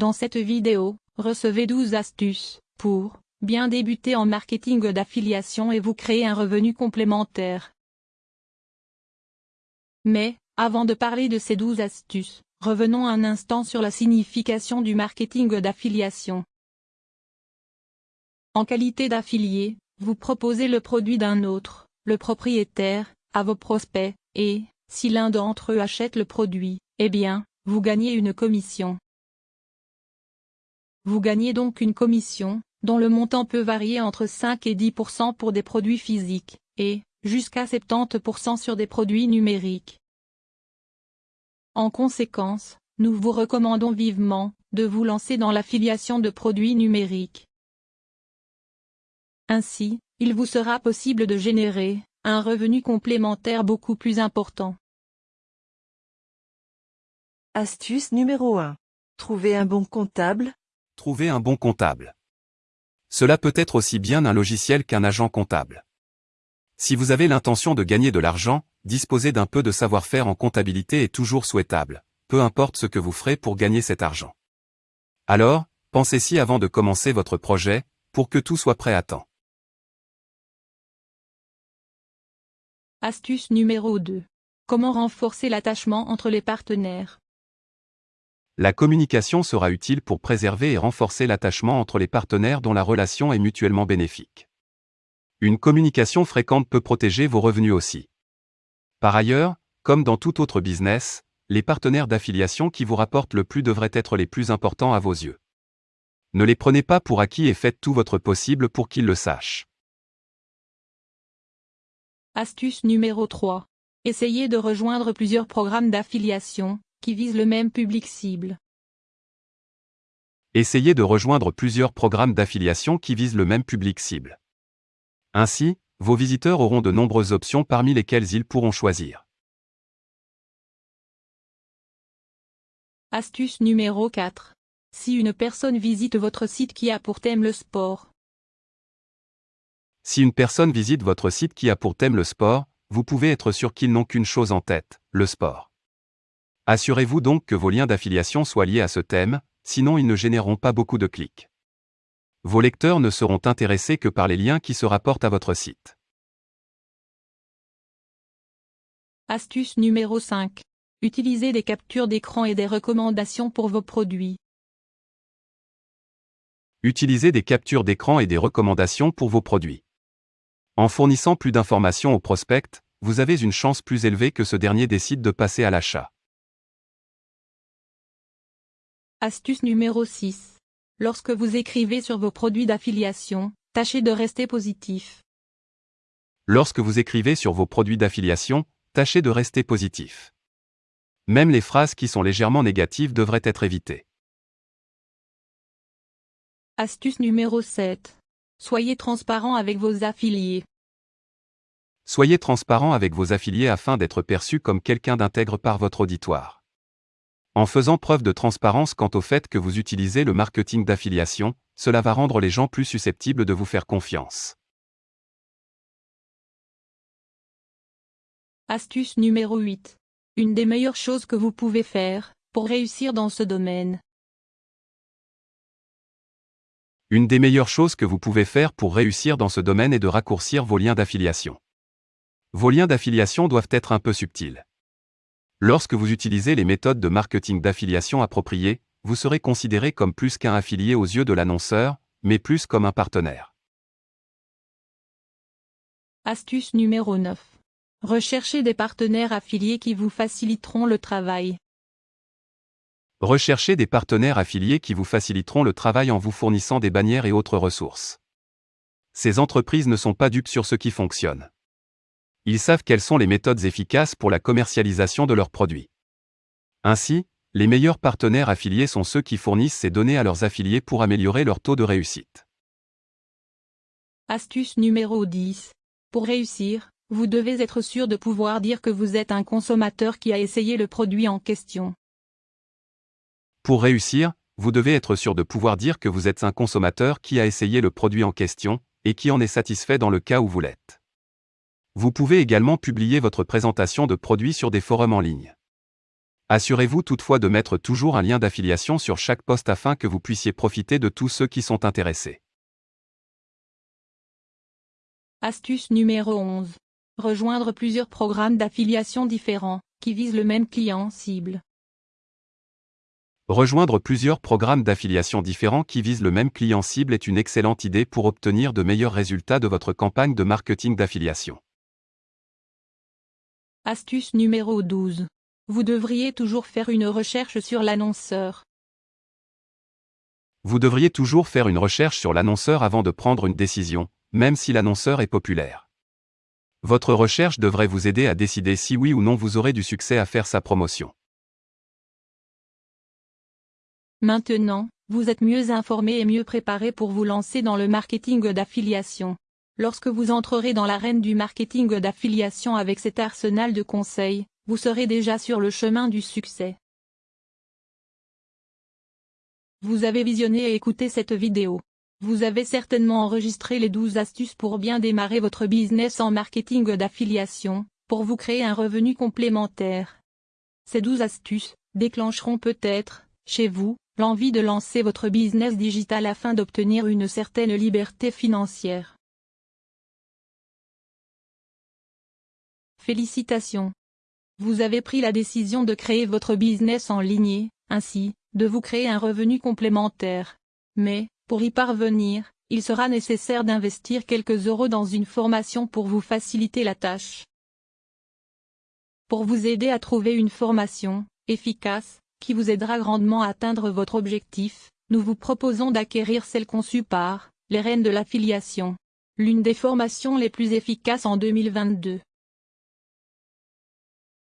Dans cette vidéo, recevez 12 astuces pour bien débuter en marketing d'affiliation et vous créer un revenu complémentaire. Mais, avant de parler de ces 12 astuces, revenons un instant sur la signification du marketing d'affiliation. En qualité d'affilié, vous proposez le produit d'un autre, le propriétaire, à vos prospects, et, si l'un d'entre eux achète le produit, eh bien, vous gagnez une commission. Vous gagnez donc une commission, dont le montant peut varier entre 5 et 10% pour des produits physiques, et jusqu'à 70% sur des produits numériques. En conséquence, nous vous recommandons vivement de vous lancer dans l'affiliation de produits numériques. Ainsi, il vous sera possible de générer un revenu complémentaire beaucoup plus important. Astuce numéro 1. Trouver un bon comptable. Trouver un bon comptable. Cela peut être aussi bien un logiciel qu'un agent comptable. Si vous avez l'intention de gagner de l'argent, disposer d'un peu de savoir-faire en comptabilité est toujours souhaitable, peu importe ce que vous ferez pour gagner cet argent. Alors, pensez-y avant de commencer votre projet, pour que tout soit prêt à temps. Astuce numéro 2. Comment renforcer l'attachement entre les partenaires? La communication sera utile pour préserver et renforcer l'attachement entre les partenaires dont la relation est mutuellement bénéfique. Une communication fréquente peut protéger vos revenus aussi. Par ailleurs, comme dans tout autre business, les partenaires d'affiliation qui vous rapportent le plus devraient être les plus importants à vos yeux. Ne les prenez pas pour acquis et faites tout votre possible pour qu'ils le sachent. Astuce numéro 3. Essayez de rejoindre plusieurs programmes d'affiliation, qui visent le même public cible. Essayez de rejoindre plusieurs programmes d'affiliation qui visent le même public cible. Ainsi, vos visiteurs auront de nombreuses options parmi lesquelles ils pourront choisir. Astuce numéro 4. Si une personne visite votre site qui a pour thème le sport. Si une personne visite votre site qui a pour thème le sport, vous pouvez être sûr qu'ils n'ont qu'une chose en tête, le sport. Assurez-vous donc que vos liens d'affiliation soient liés à ce thème, sinon ils ne généreront pas beaucoup de clics. Vos lecteurs ne seront intéressés que par les liens qui se rapportent à votre site. Astuce numéro 5. Utilisez des captures d'écran et des recommandations pour vos produits. Utilisez des captures d'écran et des recommandations pour vos produits. En fournissant plus d'informations au prospect, vous avez une chance plus élevée que ce dernier décide de passer à l'achat. Astuce numéro 6. Lorsque vous écrivez sur vos produits d'affiliation, tâchez de rester positif. Lorsque vous écrivez sur vos produits d'affiliation, tâchez de rester positif. Même les phrases qui sont légèrement négatives devraient être évitées. Astuce numéro 7. Soyez transparent avec vos affiliés. Soyez transparent avec vos affiliés afin d'être perçu comme quelqu'un d'intègre par votre auditoire. En faisant preuve de transparence quant au fait que vous utilisez le marketing d'affiliation, cela va rendre les gens plus susceptibles de vous faire confiance. Astuce numéro 8. Une des meilleures choses que vous pouvez faire pour réussir dans ce domaine. Une des meilleures choses que vous pouvez faire pour réussir dans ce domaine est de raccourcir vos liens d'affiliation. Vos liens d'affiliation doivent être un peu subtils. Lorsque vous utilisez les méthodes de marketing d'affiliation appropriées, vous serez considéré comme plus qu'un affilié aux yeux de l'annonceur, mais plus comme un partenaire. Astuce numéro 9. Recherchez des partenaires affiliés qui vous faciliteront le travail. Recherchez des partenaires affiliés qui vous faciliteront le travail en vous fournissant des bannières et autres ressources. Ces entreprises ne sont pas dupes sur ce qui fonctionne. Ils savent quelles sont les méthodes efficaces pour la commercialisation de leurs produits. Ainsi, les meilleurs partenaires affiliés sont ceux qui fournissent ces données à leurs affiliés pour améliorer leur taux de réussite. Astuce numéro 10. Pour réussir, vous devez être sûr de pouvoir dire que vous êtes un consommateur qui a essayé le produit en question. Pour réussir, vous devez être sûr de pouvoir dire que vous êtes un consommateur qui a essayé le produit en question, et qui en est satisfait dans le cas où vous l'êtes. Vous pouvez également publier votre présentation de produit sur des forums en ligne. Assurez-vous toutefois de mettre toujours un lien d'affiliation sur chaque poste afin que vous puissiez profiter de tous ceux qui sont intéressés. Astuce numéro 11. Rejoindre plusieurs programmes d'affiliation différents, qui visent le même client cible. Rejoindre plusieurs programmes d'affiliation différents qui visent le même client cible est une excellente idée pour obtenir de meilleurs résultats de votre campagne de marketing d'affiliation. Astuce numéro 12. Vous devriez toujours faire une recherche sur l'annonceur. Vous devriez toujours faire une recherche sur l'annonceur avant de prendre une décision, même si l'annonceur est populaire. Votre recherche devrait vous aider à décider si oui ou non vous aurez du succès à faire sa promotion. Maintenant, vous êtes mieux informé et mieux préparé pour vous lancer dans le marketing d'affiliation. Lorsque vous entrerez dans l'arène du marketing d'affiliation avec cet arsenal de conseils, vous serez déjà sur le chemin du succès. Vous avez visionné et écouté cette vidéo. Vous avez certainement enregistré les 12 astuces pour bien démarrer votre business en marketing d'affiliation, pour vous créer un revenu complémentaire. Ces 12 astuces déclencheront peut-être, chez vous, l'envie de lancer votre business digital afin d'obtenir une certaine liberté financière. Félicitations. Vous avez pris la décision de créer votre business en ligne, ainsi, de vous créer un revenu complémentaire. Mais, pour y parvenir, il sera nécessaire d'investir quelques euros dans une formation pour vous faciliter la tâche. Pour vous aider à trouver une formation efficace, qui vous aidera grandement à atteindre votre objectif, nous vous proposons d'acquérir celle conçue par les Reines de l'affiliation. L'une des formations les plus efficaces en 2022.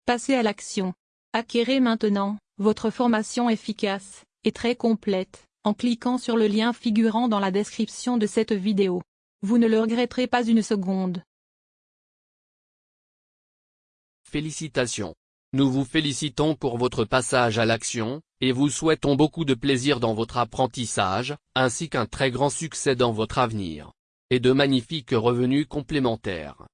Passez à l'action. Acquérez maintenant votre formation efficace et très complète en cliquant sur le lien figurant dans la description de cette vidéo. Vous ne le regretterez pas une seconde. Félicitations. Nous vous félicitons pour votre passage à l'action, et vous souhaitons beaucoup de plaisir dans votre apprentissage, ainsi qu'un très grand succès dans votre avenir. Et de magnifiques revenus complémentaires.